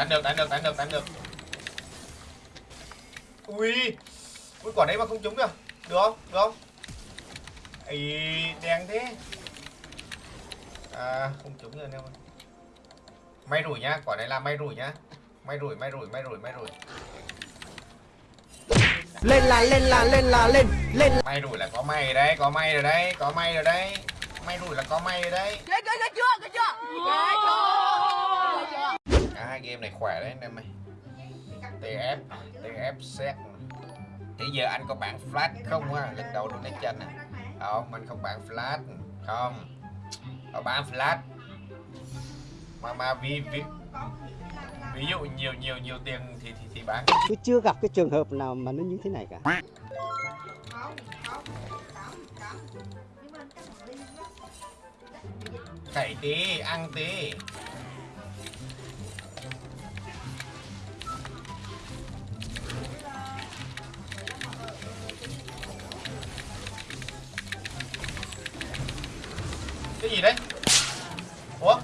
đánh được đánh được đánh được đánh được. Ui ui quả đấy mà không trúng kìa được không? Được không? Ý đen thế. À không trúng rồi anh em ơi may rủi nhá quả này là may rủi nhá. May rủi may rủi may rủi may rủi. Lên là lên là lên là lên lên. May rủi là có may rồi đấy có may rồi đấy có may rồi đấy. May rủi là có may rồi đấy. Ghê ghê chưa ghê chưa hai game này khỏe đấy anh em ơi. TF TF set. Thế giờ anh có bản flash không á? Lần đầu đấy chân à? Không anh không bản flash. Không. Có bán flash. Mà mà vì vì ví dụ nhiều nhiều nhiều tiền thì thì thì bán. Tôi chưa gặp cái trường hợp nào mà nó như thế này cả. Cày tí ăn tí cái gì đấy ủa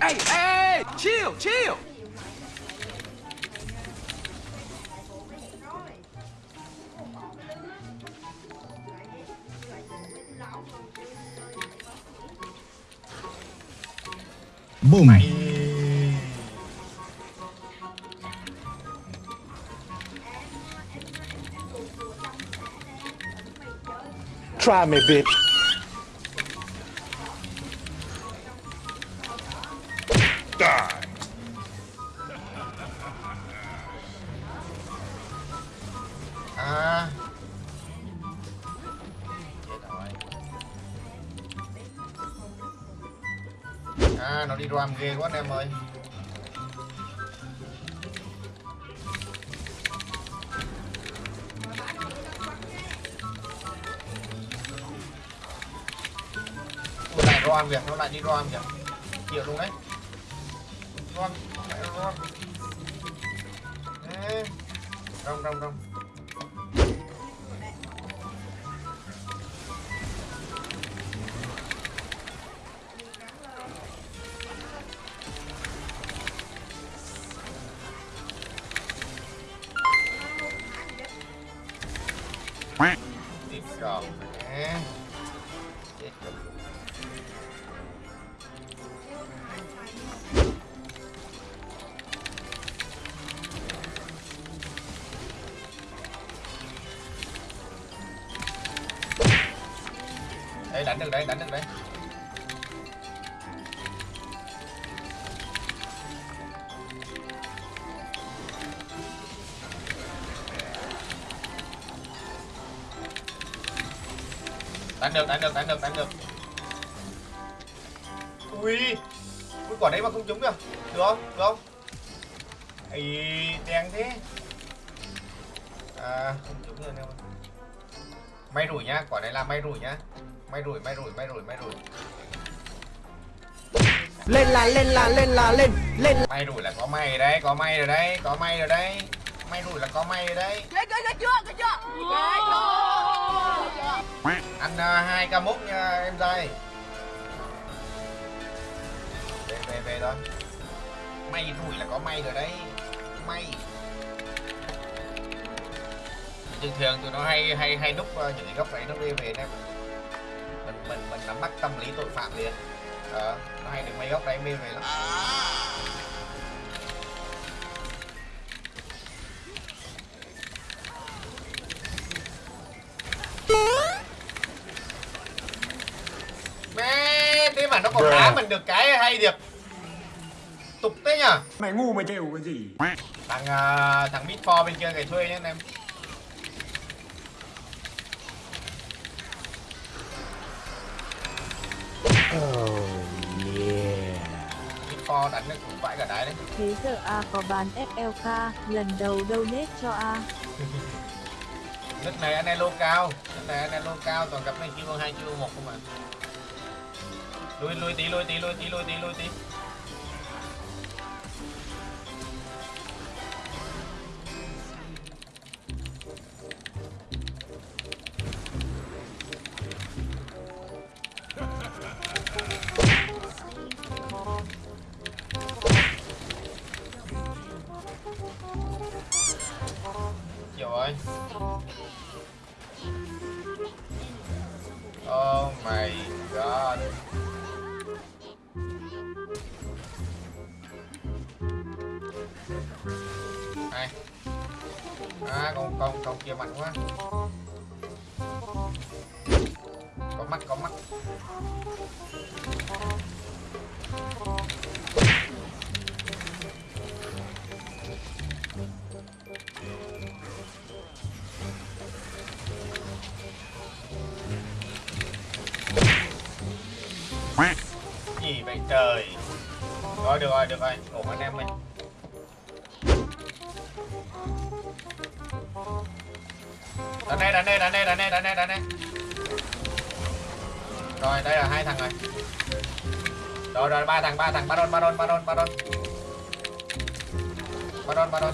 Hey, hey, chill, chill. Boom. mày try me, bitch. À. Chết rồi à nó đi ram ghê quá anh em ơi. Ui, việc nó lại đi ram việc chịu luôn đấy. Ram lại ram Ê, rong rong Quack. Tiếp còn nè Chết rồi. Đấy, đánh được đấy, đánh được đấy. Đánh được đánh được đánh được đánh được. Ui ui quả đấy mà không trúng kìa được không? Được không? Ấy đen thế. À không trúng rồi anh em ơi may rủi nhá quả này là may rủi nhá may rủi may rủi may rủi may rủi. Lên là lên là lên là lên lên. May rủi là có may rồi đấy có may rồi đấy có may rồi đấy. May rủi là có may rồi đấy. Ghê ghê ghê chưa ghê chưa? Ghê chưa? Ăn uh, hai ca múc nha em dây về về về thôi. May rủi là có may rồi đấy. May. Thường thường tụi nó hay hay hay núp uh, những cái góc này nó đi về em nắm bắt tâm lý tội phạm liền. Ờ nó hay được mấy góc đấy mê về lắm. Mẹ thế mà nó còn đá mình được cái hay thiệt. Tục thế nhở? Mày ngu mày chịu cái gì? thằng uh, thằng Bitfor bên kia cày thuê anh em oh yeah. Bitfor đánh được cũng phải cả đáy đấy. Thế giờ A có bán FLK, lần đầu donate cho A. nước này anh em lô cao. Nước này anh em lô cao toàn gặp này chiêu hai chiêu một không à lui lui tí lui tí lui tí lui tí lui tí À con con con kia mạnh quá. Có mắt có mắt. Gì vậy trời? Rồi được rồi được rồi. Ổn anh em mình đánh đây đánh đây đánh đây đánh đây đánh đây đánh đây rồi, đây là hai thằng rồi. Rồi rồi, ba thằng ba thằng. Ba đôn ba đôn ba đôn, ba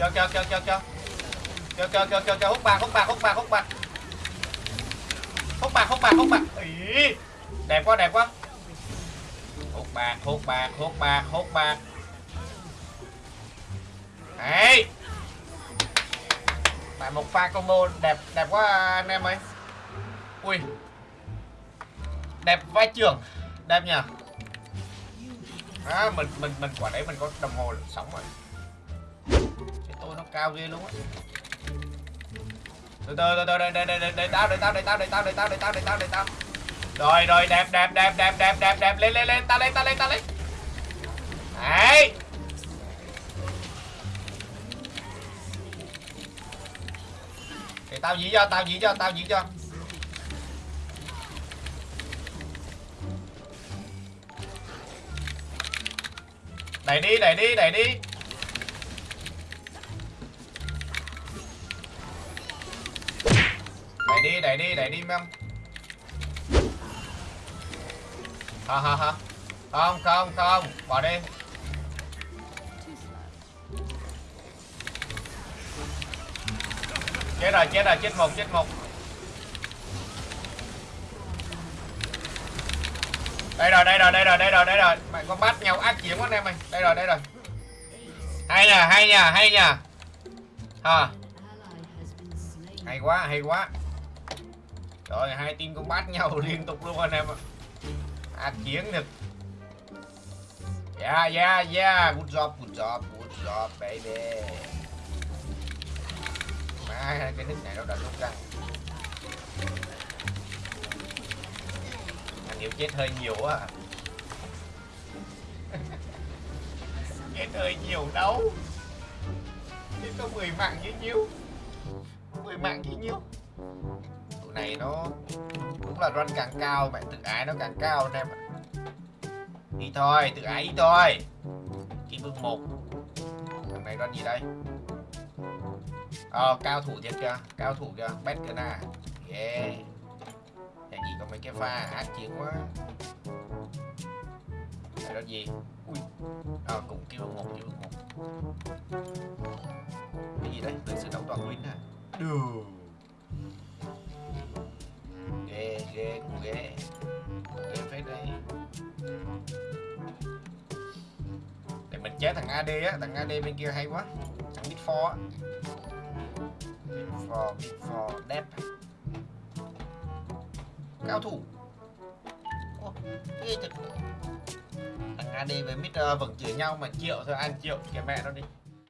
cho cho cho cho cho cho cho cho cho cho hút bạc hút bạc hút bạc hút bạc. Hút bạc hút bạc hút bạc. Ý. Đẹp quá đẹp quá. Hút bạc hút bạc hút bạc hút bạc. Đấy lại một pha combo đẹp đẹp quá anh em ơi. Ui. Đẹp vai trưởng. Đẹp nhỉ. À, mình mình mình quả đấy mình có đồng hồ sống rồi cao ghê luôn á. Từ từ từ từ đây đây đây đây tao đây tao đây tao đây tao đây tao đây tao đây tao đây tao. Rồi rồi, đẹp đẹp đẹp đẹp đẹp đẹp đẹp, lên lên lên, tao lên tao lên tao lên. Đấy. Thì tao dĩ cho, tao dĩ cho, tao dĩ cho. Đẩy đi đẩy đi đẩy đi. Đi đẩy đi đẩy đi, mem. Ha ha ha. Không không không. Bỏ đi. Chết rồi chết rồi, chết một chết một. Đây rồi đây rồi đây rồi đây rồi đây rồi. Mày con bắt nhau ác chiến quá, anh em ơi. Đây rồi đây rồi. Hay nhờ hay nhờ hay nhờ. Ha. Hay quá hay quá rồi hai team cũng bắt nhau liên tục luôn anh em ạ. À chiến được. Yeah yeah yeah. Good job good job good job, baby. Má, cái nick này nó đã lúc răng anh hiểu chết hơi nhiều quá à. chết hơi nhiều đâu. Chết có 10 mạng như nhiêu 10 mạng như nhiêu này nó cũng là run càng cao, bạn tự ái nó càng cao anh em ạ. Đi thôi, tự ái đi thôi. Chỉ vương một. Thằng này run gì đây? Ờ cao thủ thiệt kìa, cao thủ kìa, bét kìa nè. Yeah. Nhà gì có mấy cái pha ác chiến quá. Này run gì? Ui. Ờ cũng kêu một kêu một. Cái gì đấy? Từ sự đấu toàn win à được. Ghê cũng ghê. Cũng ghê phết đấy. Để mình chế thằng AD á thằng AD bên kia hay quá. Thằng Mid 4 á. Mid 4 Mid 4 đẹp cao thủ. Ô, ghê thật. Thằng AD với Mid uh, vẫn chửi nhau mà triệu thôi ăn triệu kìa mẹ nó đi.